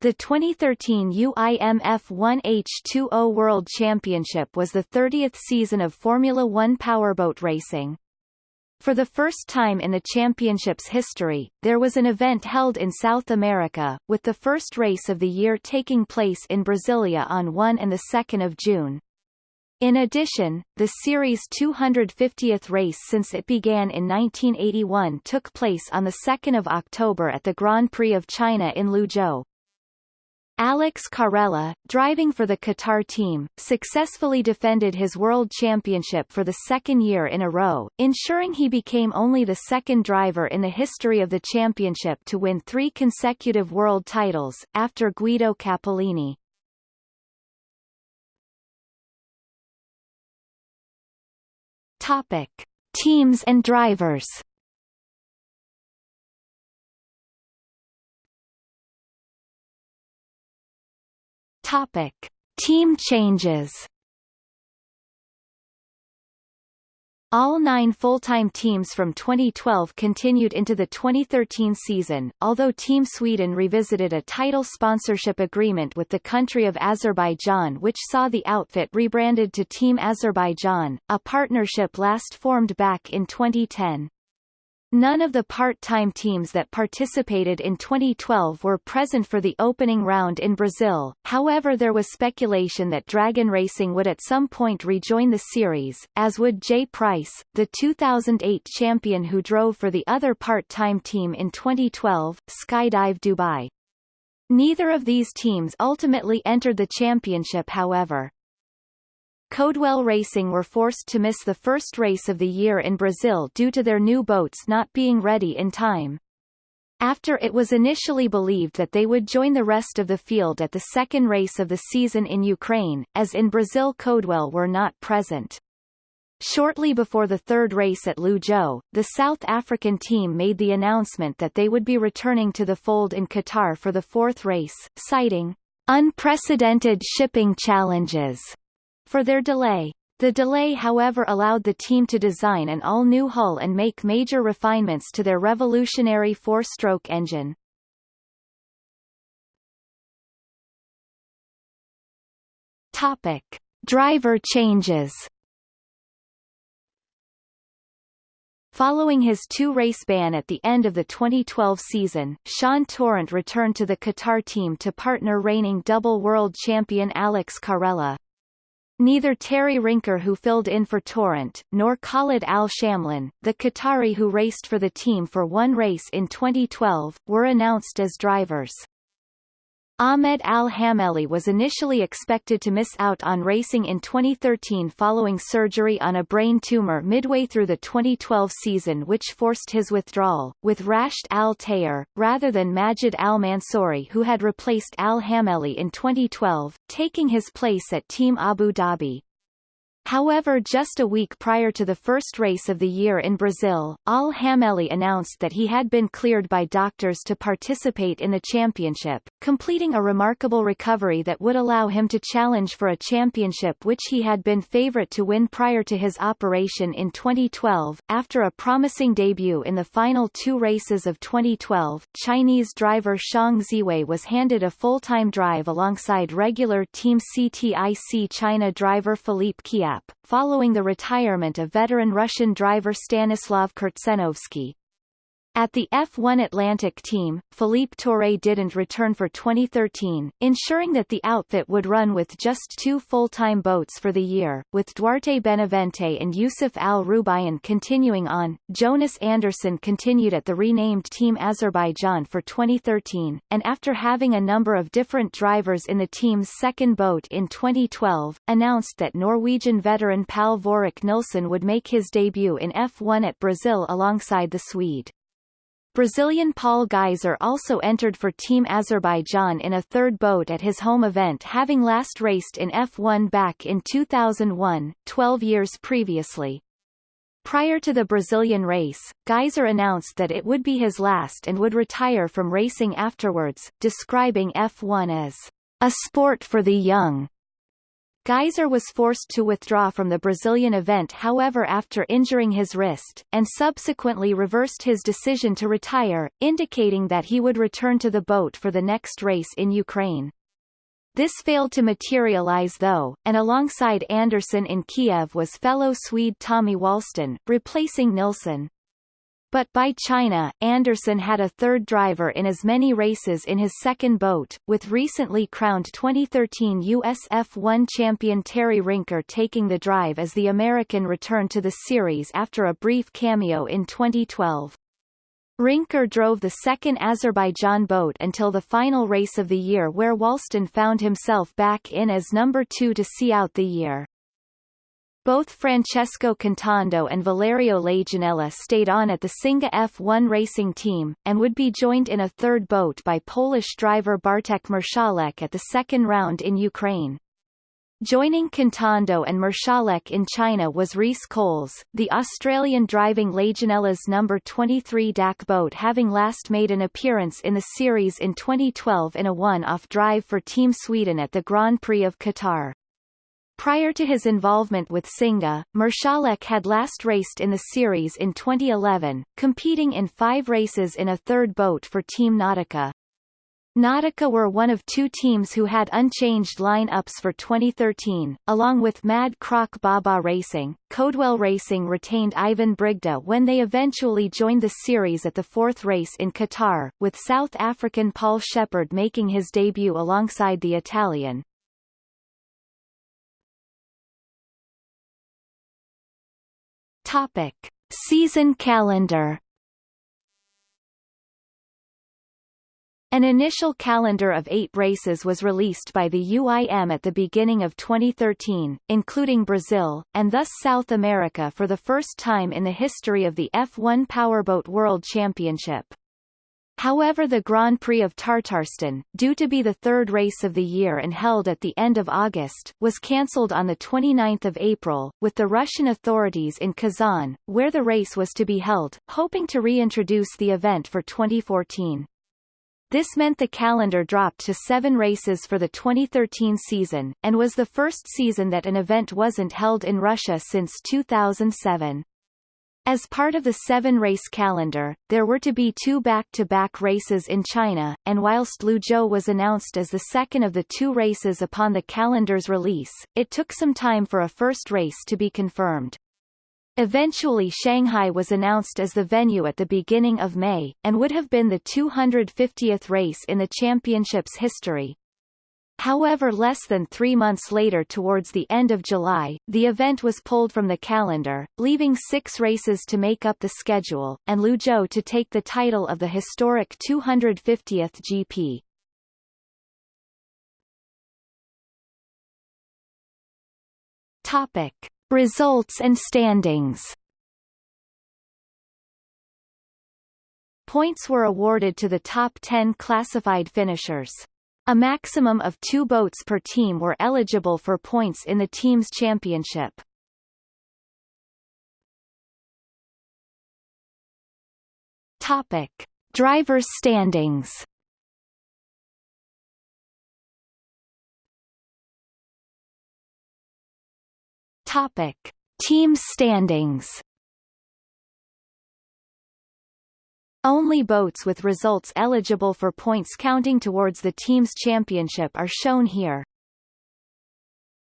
The 2013 UIMF 1H2O World Championship was the 30th season of Formula One powerboat racing. For the first time in the championship's history, there was an event held in South America, with the first race of the year taking place in Brasilia on 1 and 2 June. In addition, the series' 250th race since it began in 1981 took place on 2 October at the Grand Prix of China in Luzhou. Alex Carella, driving for the Qatar team, successfully defended his world championship for the second year in a row, ensuring he became only the second driver in the history of the championship to win three consecutive world titles, after Guido Cappellini. Topic. Teams and drivers Topic: Team changes. All nine full-time teams from 2012 continued into the 2013 season, although Team Sweden revisited a title sponsorship agreement with the country of Azerbaijan which saw the outfit rebranded to Team Azerbaijan, a partnership last formed back in 2010. None of the part-time teams that participated in 2012 were present for the opening round in Brazil, however there was speculation that Dragon Racing would at some point rejoin the series, as would Jay Price, the 2008 champion who drove for the other part-time team in 2012, Skydive Dubai. Neither of these teams ultimately entered the championship however. Coldwell Racing were forced to miss the first race of the year in Brazil due to their new boats not being ready in time. After it was initially believed that they would join the rest of the field at the second race of the season in Ukraine, as in Brazil Coldwell were not present. Shortly before the third race at Luzhou, the South African team made the announcement that they would be returning to the fold in Qatar for the fourth race, citing unprecedented shipping challenges for their delay. The delay however allowed the team to design an all-new hull and make major refinements to their revolutionary four-stroke engine. Topic. Driver changes Following his two-race ban at the end of the 2012 season, Sean Torrent returned to the Qatar team to partner reigning double world champion Alex Carella. Neither Terry Rinker who filled in for Torrent, nor Khalid Al-Shamlin, the Qatari who raced for the team for one race in 2012, were announced as drivers. Ahmed Al-Hameli was initially expected to miss out on racing in 2013 following surgery on a brain tumor midway through the 2012 season which forced his withdrawal, with Rashed Al-Tayer, rather than Majid Al-Mansouri who had replaced Al-Hameli in 2012, taking his place at Team Abu Dhabi. However just a week prior to the first race of the year in Brazil, Al-Hameli announced that he had been cleared by doctors to participate in the championship, completing a remarkable recovery that would allow him to challenge for a championship which he had been favorite to win prior to his operation in 2012. After a promising debut in the final two races of 2012, Chinese driver Xiang Ziwei was handed a full-time drive alongside regular Team CTIC China driver Philippe Kiat following the retirement of veteran Russian driver Stanislav Kurtsenovsky. At the F1 Atlantic team, Philippe Toure didn't return for 2013, ensuring that the outfit would run with just two full-time boats for the year, with Duarte Benavente and Yusuf Al-Rubayan continuing on. Jonas Andersson continued at the renamed Team Azerbaijan for 2013, and after having a number of different drivers in the team's second boat in 2012, announced that Norwegian veteran Pal Vorik Nilsson would make his debut in F1 at Brazil alongside the Swede. Brazilian Paul Geiser also entered for Team Azerbaijan in a third boat at his home event having last raced in F1 back in 2001, 12 years previously. Prior to the Brazilian race, Geiser announced that it would be his last and would retire from racing afterwards, describing F1 as a sport for the young. Gajser was forced to withdraw from the Brazilian event however after injuring his wrist, and subsequently reversed his decision to retire, indicating that he would return to the boat for the next race in Ukraine. This failed to materialize though, and alongside Andersson in Kiev was fellow Swede Tommy Walston, replacing Nilsson. But by China, Andersson had a third driver in as many races in his second boat, with recently crowned 2013 US F1 champion Terry Rinker taking the drive as the American returned to the series after a brief cameo in 2012. Rinker drove the second Azerbaijan boat until the final race of the year where Walston found himself back in as number two to see out the year. Both Francesco Contando and Valerio Laginella stayed on at the Singha F1 racing team, and would be joined in a third boat by Polish driver Bartek Marszalek at the second round in Ukraine. Joining Contando and Marszalek in China was Reece Coles, the Australian driving Laginella's number 23 DAC boat having last made an appearance in the series in 2012 in a one-off drive for Team Sweden at the Grand Prix of Qatar. Prior to his involvement with Singha, Marszalek had last raced in the series in 2011, competing in five races in a third boat for Team Nautica. Nautica were one of two teams who had unchanged line-ups for 2013, along with Mad Croc Baba Racing. Codewell Racing retained Ivan Brigda when they eventually joined the series at the fourth race in Qatar, with South African Paul Shepard making his debut alongside the Italian. Topic: Season calendar. An initial calendar of eight races was released by the UIM at the beginning of 2013, including Brazil, and thus South America for the first time in the history of the F1 Powerboat World Championship. However the Grand Prix of Tatarstan, due to be the third race of the year and held at the end of August, was cancelled on 29 April, with the Russian authorities in Kazan, where the race was to be held, hoping to reintroduce the event for 2014. This meant the calendar dropped to seven races for the 2013 season, and was the first season that an event wasn't held in Russia since 2007. As part of the seven-race calendar, there were to be two back-to-back -back races in China, and whilst Luzhou was announced as the second of the two races upon the calendar's release, it took some time for a first race to be confirmed. Eventually Shanghai was announced as the venue at the beginning of May, and would have been the 250th race in the championship's history, However less than three months later towards the end of July, the event was pulled from the calendar, leaving six races to make up the schedule, and Luzhou to take the title of the historic 250th GP. Topic. Results and standings Points were awarded to the top 10 classified finishers. A maximum of two boats per team were eligible for points in the team's championship. Topic: Drivers' standings. Topic: Team standings. Only boats with results eligible for points counting towards the team's championship are shown here.